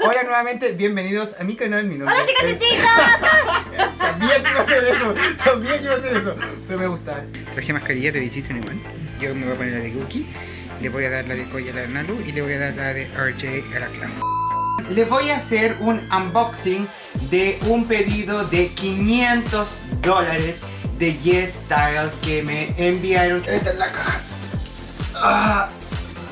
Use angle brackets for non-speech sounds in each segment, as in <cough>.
Hola nuevamente, bienvenidos a mi canal, mi nombre ¡Hola chicas y es- chicos! <laughs> Sabía que iba a hacer eso, sabía que iba a hacer eso, pero me gusta. Traje mascarilla de Visito igual. Yo me voy a poner la de Cookie, le voy a dar la de Koya a la Nalu y le voy a dar la de RJ a la Clown. Les voy a hacer un unboxing de un pedido de 500 dólares de Yes Style que me enviaron. Esta es la caja. Ah,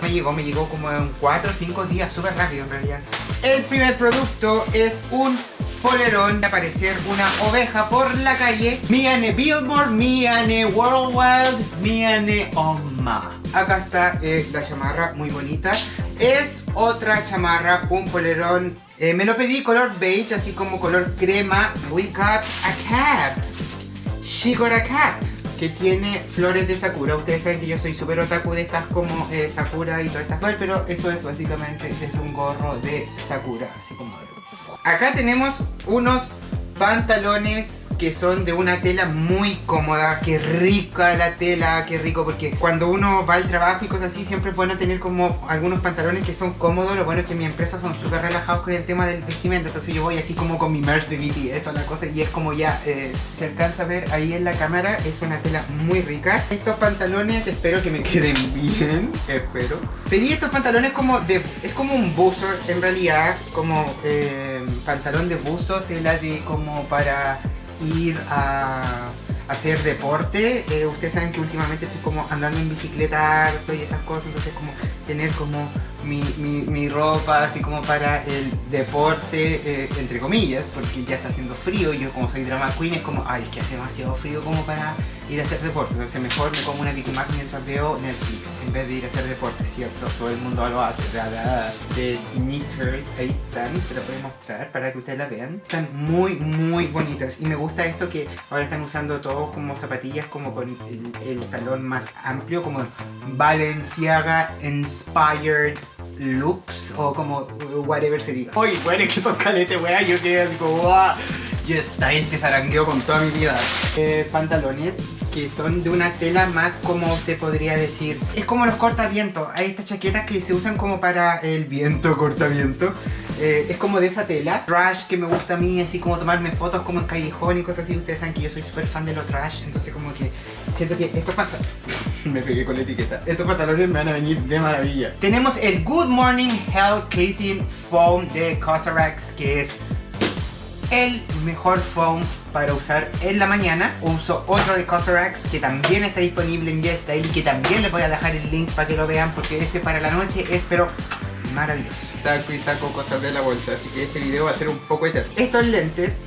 me llegó, me llegó como en 4 o 5 días, súper rápido en realidad. El primer producto es un polerón de aparecer una oveja por la calle. Miane Billboard, Miane Worldwide, Miane Oma. Acá está eh, la chamarra, muy bonita. Es otra chamarra, un polerón. eh, me lo pedí color beige, así como color crema. We got a cap. She got a cap que tiene flores de Sakura. Ustedes saben que yo soy súper otaku de estas como eh, Sakura y todas estas cosas, pero eso es básicamente es un gorro de Sakura, así como de... Acá tenemos unos pantalones que son de una tela muy cómoda, qué rica la tela, qué rico, porque cuando uno va al trabajo y cosas así, siempre es bueno tener como algunos pantalones que son cómodos, lo bueno es que mi empresa son súper relajados con el tema del vestimenta, entonces yo voy así como con mi merch de BTS, toda la cosa, y es como ya, eh, se alcanza a ver ahí en la cámara, es una tela muy rica. Estos pantalones espero que me queden <laughs> bien, espero. Pedí estos pantalones como de, es como un buzo en realidad, como eh, pantalón de buzo, tela de como para ir a hacer deporte. Eh, ustedes saben que últimamente estoy como andando en bicicleta harto y esas cosas, entonces como tener como mi, mi, ropa así como para el deporte, eh, entre comillas, porque ya está haciendo frío y yo como soy drama queen es como, ay, es que hace demasiado frío como para ir a hacer deporte, entonces mejor me como una Big Mac mientras veo Netflix en vez de ir a hacer deporte, ¿cierto? Todo el mundo lo hace, ¿verdad? De sneakers, ahí están, se las voy a mostrar para que ustedes la vean. Están muy, muy bonitas y me gusta esto que ahora están usando todos como zapatillas como con el, el talón más amplio, como Balenciaga Inspired looks o como whatever se diga. Oye, bueno, es que son caletes, weá, yo quedé así como, wow, ya está, este zarangueo con toda mi vida. Eh, pantalones que son de una tela más como te podría decir, es como los cortavientos. Hay estas chaquetas que se usan como para el viento, <laughs> cortaviento. Eh, es como de esa tela. Trash que me gusta a mí, así como tomarme fotos como en callejón y cosas así. Ustedes saben que yo soy súper fan de los trash, entonces como que siento que estos pantalones... <laughs> me pegué con la etiqueta. Estos pantalones me van a venir de maravilla. Tenemos el Good Morning Health Cleansing Foam de Cosrx, que es el mejor foam para usar en la mañana. Uso otro de Cosrx que también está disponible en YesStyle y que también les voy a dejar el link para que lo vean porque ese para la noche es pero maravilloso. Saco y saco cosas de la bolsa, así que este video va a ser un poco eterno. Estos lentes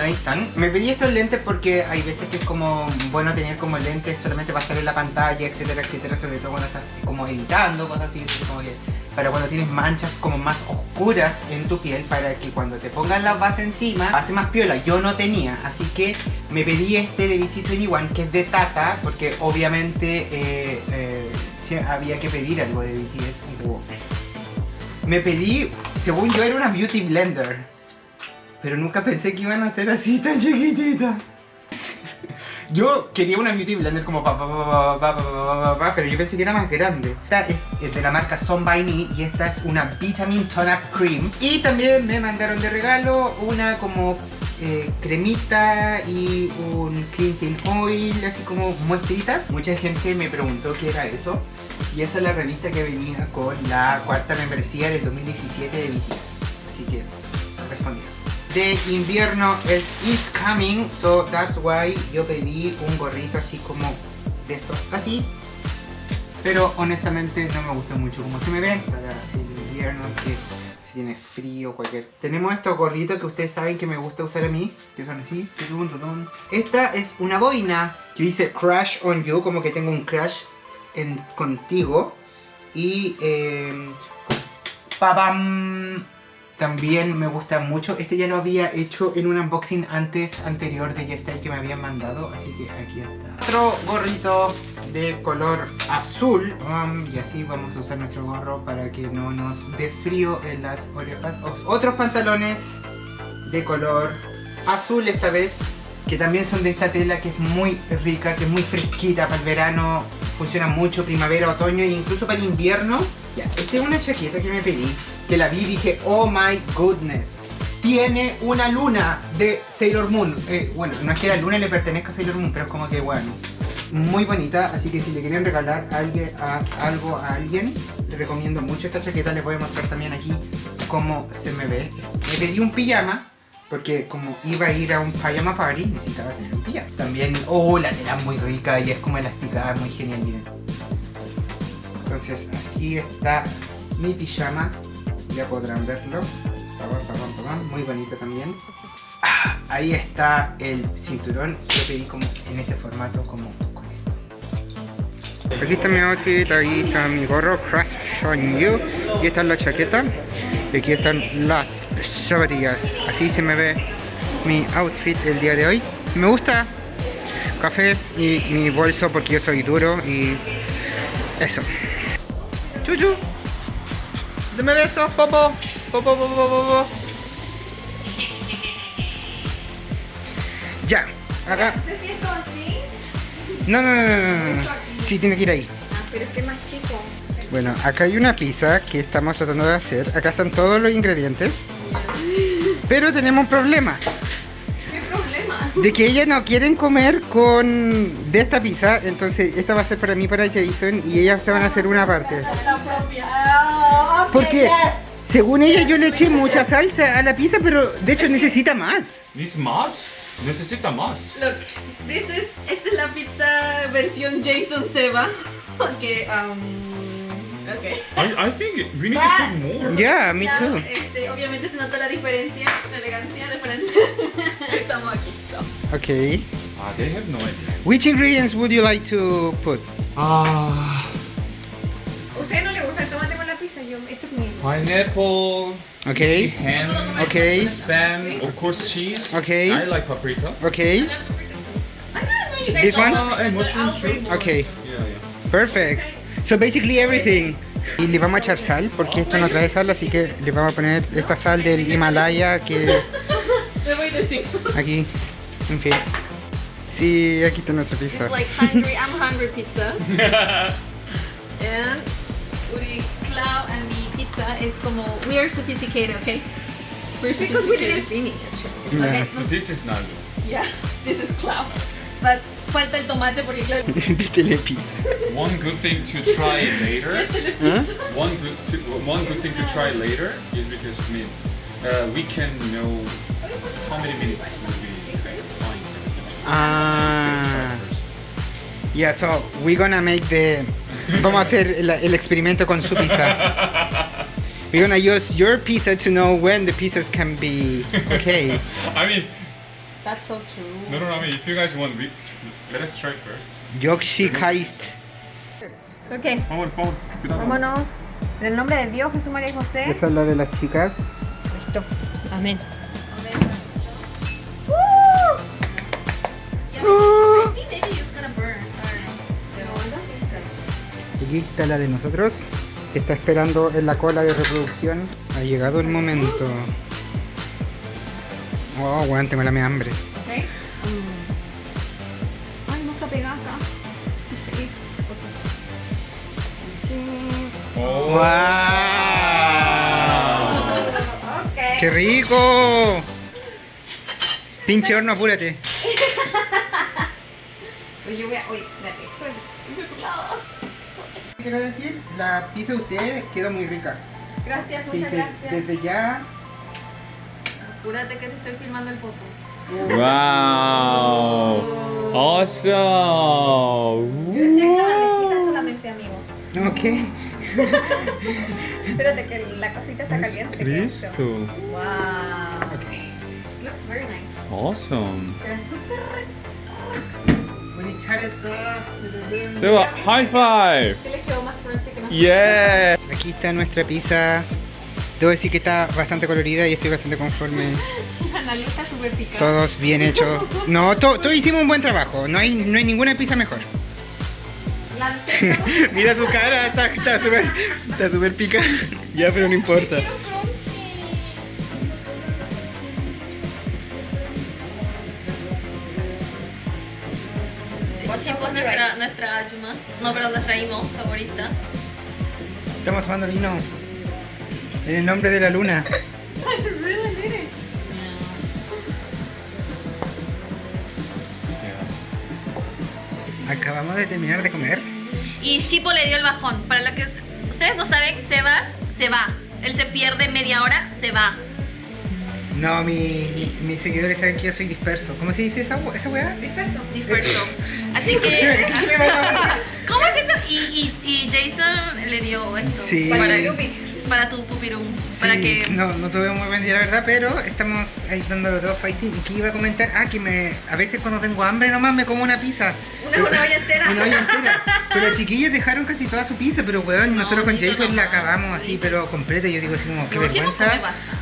ahí están. Me pedí estos lentes porque hay veces que es como bueno tener como lentes solamente para estar en la pantalla, etcétera, etcétera, sobre todo cuando estás como editando, cosas así, así como que para cuando tienes manchas como más oscuras en tu piel para que cuando te pongas la base encima hace más piola. Yo no tenía, así que me pedí este de Vichy 21 que es de Tata porque obviamente eh, eh, había que pedir algo de BTS. Me pedí, según yo era una Beauty Blender. Pero nunca pensé que iban a ser así tan chiquititas. Yo quería una Beauty Blender como pa, pa, pa, pa, pa pa pa pa pa pa pero yo pensé que era más grande. Esta es, de la marca Son By Me y esta es una Vitamin Tonic Cream. Y también me mandaron de regalo una como eh, cremita y un cleansing oil, así como muestritas. Mucha gente me preguntó qué era eso. Y esa es la revista que venía con la cuarta membresía del 2017 de BTS. Así que respondieron de invierno el is coming so that's why yo pedí un gorrito así como de estos así. Pero honestamente no me gusta mucho como se me ven para el invierno que si tiene frío cualquier tenemos estos gorritos que ustedes saben que me gusta usar a mí que son así esta es una boina que dice crush on you como que tengo un crush en, contigo. Y eh, también me gusta mucho. Este ya lo había hecho en un unboxing antes, anterior de YesStyle que me habían mandado. Así que aquí está. Otro gorrito de color azul. Um, y así vamos a usar nuestro gorro para que no nos dé frío en las orejas. Otros pantalones de color azul esta vez. Que también son de esta tela que es muy rica, que es muy fresquita para el verano. Funciona mucho primavera, otoño e incluso para el invierno. Ya, esta es una chaqueta que me pedí que la vi dije, oh my goodness. Tiene una luna de Sailor Moon. Eh, bueno, no es que la luna le pertenezca a Sailor Moon, pero es como que bueno. Muy bonita, así que si le quieren regalar algo a alguien, le recomiendo mucho esta chaqueta. Les voy a mostrar también aquí cómo se me ve. Me pedí un pijama, porque como iba a ir a un pijama party, necesitaba tener un pijama. También, oh, la tela muy rica y es como elasticada, muy genial, miren. Entonces, así está mi pijama. Ya podrán verlo. Muy bonito también. Ah, ahí está el cinturón. Yo pedí como en ese formato, como con esto. Aquí está mi outfit, ahí está mi gorro, Crush on You. Y esta es la chaqueta. Y aquí están las zapatillas. Así se me ve mi outfit el día de hoy. Me gusta café y mi bolso porque yo soy duro y eso. Chuchu. Dame besos, popo. Popo, popo, popo, popo. Ya. Acá. No sé si esto así. No, no, no, no, no, no. Sí, tiene que ir ahí. Ah, pero es que es más chico. Bueno, acá hay una pizza que estamos tratando de hacer. Acá están todos los ingredientes. Pero tenemos un problema. ¿Qué problema? De que ellas no quieren comer con de esta pizza. Entonces esta va a ser para mí, para Jason. Y ellas se van a hacer una parte. La propia. Ah, Porque según ella yo le eché mucha salsa a la pizza. Pero de hecho necesita más. ¿Dice más? Necesita más. Look, this is, esta es la pizza versión Jason Seba. <laughs> Ok, um, ok. I, I think we need to Ah, put more. nosotros Yeah, me too. Este, obviamente se nota la diferencia, la elegancia de Francia. <laughs> Estamos aquí. so. Okay. Ah, they have no idea. Which ingredients would you like to put? Ah, ¿Usted pineapple, Okay. ham, Okay. spam, of course cheese. Okay. I like paprika. Okay. This one? don't. Uh, and mushroom too. Okay. Yeah, yeah. Perfect. So basically everything. Y le vamos a echar sal porque esto no trae sal, así que le vamos a poner esta sal del Himalaya que <laughs> aquí, en fin. Sí, aquí está nuestra pizza. It's like hungry, I'm hungry pizza. <laughs> And Uri, and mi pizza is como, we are sophisticated, okay? We're Because we didn't finish actually. Yeah. So this is not Yeah, <laughs> this is Clau. But falta el tomate porque claro. <laughs> Vítele pizza. one good thing to try <laughs> later. One good, to, one good thing to try later is because I mean, uh, we can know how many minutes will be fine. Ah. Yeah, so we're gonna make the... Vamos a hacer el, el experimento con su pizza. We're gonna use your pizza to know when the pizzas can be okay. I mean, That's so true. no, no, no. I mean, if you guys want, we, let us try first. Yoshikaist. Ok, Vámonos, vámonos. Cuidado. vámonos. En el nombre de Dios, Jesús, María y José. Esa es la de las chicas. Listo. Amén. Aquí está la de nosotros. que Está esperando en la cola de reproducción. Ha llegado el momento. Oh, weón, tengo la me hambre. Ok. Ay, no está pegada acá. Sí. Oh. ¡Wow! ¡Qué rico! Pinche horno, apúrate. Oye, <laughs> yo voy a. Oye, espérate. Quiero decir, la pizza de ustedes quedó muy rica. Gracias, Así muchas que gracias. desde ya. Apúrate que te estoy filmando el foto. Wow. Awesome. Yo decía que la bandejita solamente, amigo. Ok. <laughs> Espérate que la cosita está caliente. Cristo. Wow. Ok. Looks very nice. Awesome. Pero es súper Voy a echar esto. So, high five. Sí les quedó más que. Yeah. Aquí está nuestra pizza. Debo decir que está bastante colorida y estoy bastante conforme. <laughs> Está súper picada. Todos bien hechos. No, to- todos hicimos un buen trabajo. No hay, no hay ninguna pizza mejor. <laughs> Mira su cara, está está súper está súper pica. Ya, pero no importa. No, pero nuestra imo favorita. Estamos tomando vino. En el nombre de la luna. <laughs> Acabamos de terminar de comer. Y Shippo le dio el bajón. Para lo que ust- ustedes no saben, Sebas se va. Él se pierde media hora, se va. No, mi, mis seguidores saben que yo soy disperso. ¿Cómo se dice esa, esa weá? Disperso. Disperso. Así que. <laughs> <laughs> ¿Cómo es eso? Y, y, y Jason le dio esto. Sí. Para, Yupi. Para tu pupirum. Para Sí, que. no, no tuve muy buen día la verdad, pero estamos ahí dándolo todo fighting. ¿Y qué iba a comentar? Ah, que me, a veces cuando tengo hambre nomás me como una pizza. Una, una olla entera. Una olla entera. <laughs> Pero las chiquillas dejaron casi toda su pizza, pero weón, No, nosotros con Jason la acabamos así, pero completa. Yo digo así como, qué sí vergüenza.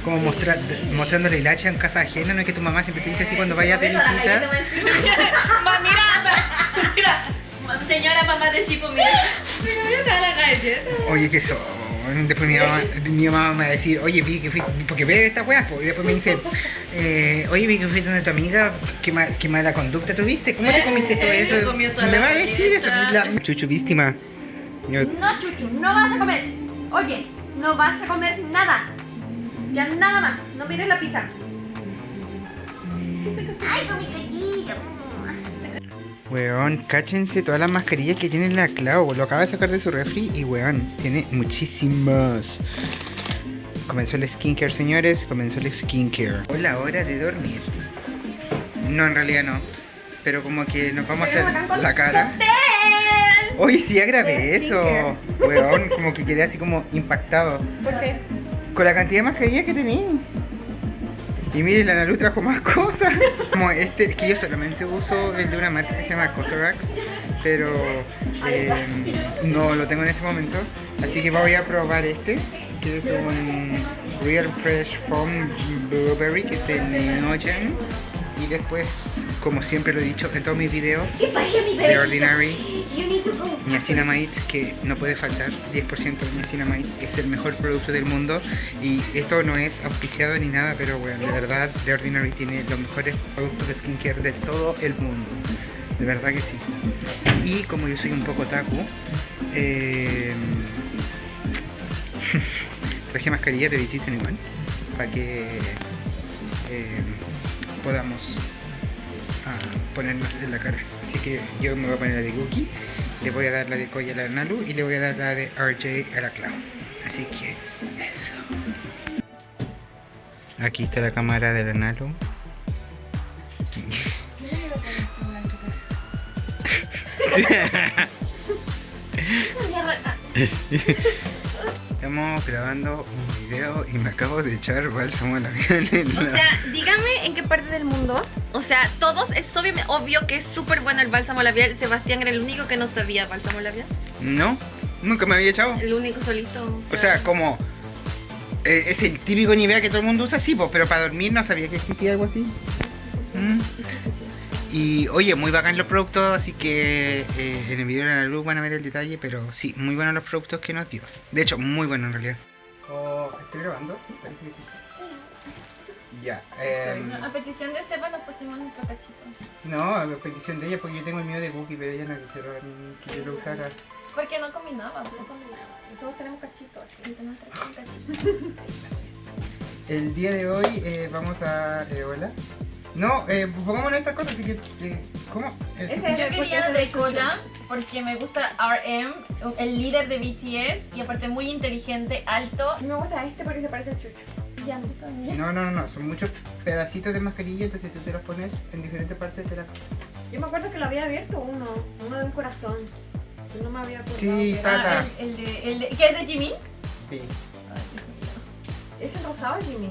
Como mostra- mostrando la hilacha en casa ajena, no es que tu mamá siempre te dice así cuando vayas de visita. mira, mira. Señora mamá de Shippo, mira. Mira, la galleta. Oye, que eso. Después mi mamá, mi mamá me va a decir, oye, vi que fui, porque ve esta weá, pues, y después me dice, eh, oye, vi que fuiste donde tu amiga, qué, ma- qué mala conducta tuviste, ¿cómo te comiste todo Se eso? Me va a decir eso, la chuchu víctima. Yo, No, Chuchu, no vas a comer. Oye, no vas a comer nada. Ya nada más. No mires la pizza. Ay, comiste Weón, cáchense todas las mascarillas que tiene la Clau. Lo acaba de sacar de su refri y weón, tiene muchísimas. Comenzó el skincare, señores. Comenzó el skincare. O la hora de dormir. No, en realidad no. Pero como que nos vamos a hacer la cara. Oye, sí, ya grabé eso. Weón, como que quedé así como impactado. ¿Por qué? Con la cantidad de mascarillas que tenía. Y miren, la Nalu trajo más <laughs> cosas. Como este, es que yo solamente uso el de una marca que se llama Cosarax, pero eh, no lo tengo en este momento. Así que voy a probar este, que es un Real Fresh Foam Blueberry, que es de Neogen. Y después, como siempre lo he dicho en todos mis videos, The Ordinary Niacinamide, que no puede faltar, 10% de Niacinamide, es el mejor producto del mundo. Y esto no es auspiciado ni nada, pero bueno, de verdad, The Ordinary tiene los mejores productos de skincare de todo el mundo, de verdad que sí. Y como yo soy un poco taku, eh, <laughs> traje mascarilla de Jason igual, para que eh, podamos a ponernos en la cara. Así que yo me voy a poner la de Gookie, le voy a dar la de Koya a la Nalu y le voy a dar la de RJ a la Clau. Así que eso. Aquí está la cámara de la Nalu. Estamos grabando un video y me acabo de echar bálsamo labial en O la... sea, dígame en qué parte del mundo. O sea, todos, es obvio, obvio que es súper bueno el bálsamo labial. Sebastián era el único que no sabía bálsamo labial. No, nunca me había echado. El único solito. O sea, como... eh, es el típico nivel que todo el mundo usa, sí, pero para dormir no sabía que existía algo así. Mm. Y oye, muy bacán los productos, así que eh, en el video de la luz van a ver el detalle, pero sí, muy buenos los productos que nos dio. De hecho, muy bueno en realidad. Oh, ¿Estoy grabando? Sí, parece que sí. Ya, em, A petición de Seba nos pusimos nuestro cachito. no, a petición de ella, porque yo tengo el mío de Cookie, pero ella no quisieron que yo lo usara. Porque no combinaba. No combinaba. Todos tenemos cachitos. Sí, tenemos un <laughs> cachito. El día de hoy eh, vamos a... eh, ¿Hola? No, eh, pongámonos estas cosas, así que... eh, ¿Cómo? Eh. Ese- Yo quería de Koya porque me gusta RM, el líder de BTS y aparte muy inteligente, alto. Me gusta este porque se parece a Chucho. También. No, no, no, son muchos pedacitos de mascarilla, entonces tú te los pones en diferentes partes de la... Yo me acuerdo que lo había abierto uno. Uno de un corazón. Yo no me había acordado. Sí, que era- Tata. Ah, el, el de, el de, ¿Qué es de Jimin? Sí. Ese rosado es Jimmy.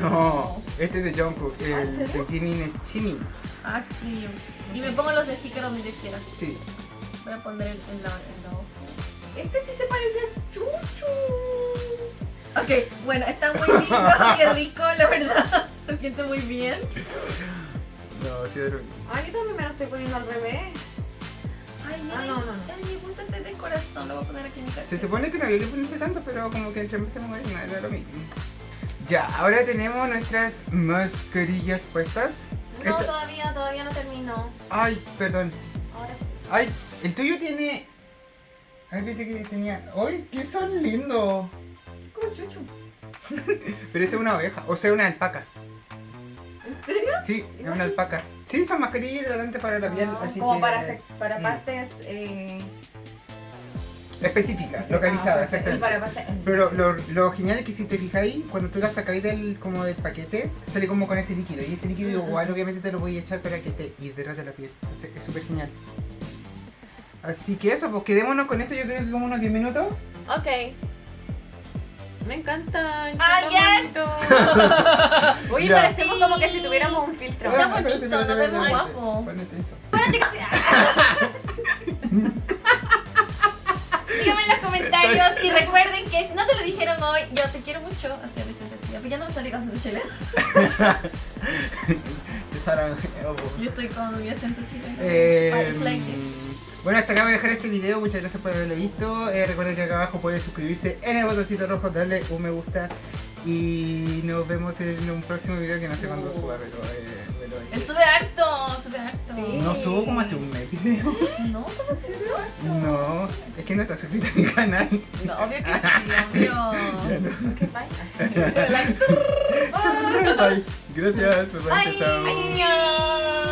No, este es de Jungkook, ¿Ah, el de Jimin es Jimin. Ah, sí. Y me pongo los stickers donde yo quiera. Sí. Voy a poner el, en la, en la hoja. Este sí se parece a Chucho. Ok, bueno, está muy lindo, qué rico, la verdad. <laughs> Se siente muy bien. No, sí, pero... Ay, yo también me lo estoy poniendo al revés. Ay, mira, Ah, no, no, no. ay, me gusta este de corazón, lo voy a poner aquí en mi casa. Se supone que no había que ponerse tanto, pero como que entre mueve, nada, da lo mismo. Ya, ahora tenemos nuestras mascarillas puestas. No, Esta- todavía, todavía no termino. Ay, perdón. Ahora sí. Ay, el tuyo tiene... Ay, pensé que tenía... ¡Ay, que son lindos! Como chuchu. <laughs> Pero esa es una oveja, o sea, una alpaca. ¿En serio? Sí, es una alpaca. Sí, son mascarillas hidratantes para la piel, así como que... para, sec- para Mm. partes. Eh, Específica, localizada, ah, exactamente. Para partes. Pero lo, lo genial es que si te fijáis, cuando tú la sacáis del, como del paquete, sale como con ese líquido. Y ese líquido igual obviamente te lo voy a echar para que te hidrate la piel. Entonces, es súper genial. Así que eso, pues quedémonos con esto yo creo que como unos 10 minutos. Ok. Me encantan. ¡Ah, bonito. <laughs> Oye, parecemos como que si tuviéramos un filtro. Está bonito, nos vemos guapo. Ponete eso. Bueno, chicos, díganme en los comentarios y recuerden que si no te lo dijeron hoy, yo te quiero mucho. Así a Vicente Cecilia, pues ya no me salí con su chile. Oh, Yo estoy con mi acento chileno. Eh, bueno, hasta acá voy a dejar este video. Muchas gracias por haberlo visto. Eh, recuerden que acá abajo pueden suscribirse en el botoncito rojo, darle un me gusta. Y nos vemos en un próximo video que no sé cuándo suba, pero. Eh, Él sube harto, sube harto. Sí. no subo como hace un mes video. <laughs> No, ¿cómo sube? No, es que no está suscrito a mi canal. No, obvio que sí, obvio. <laughs> Ok, <laughs> bye. Bye. Gracias. Bye. Chao. ay,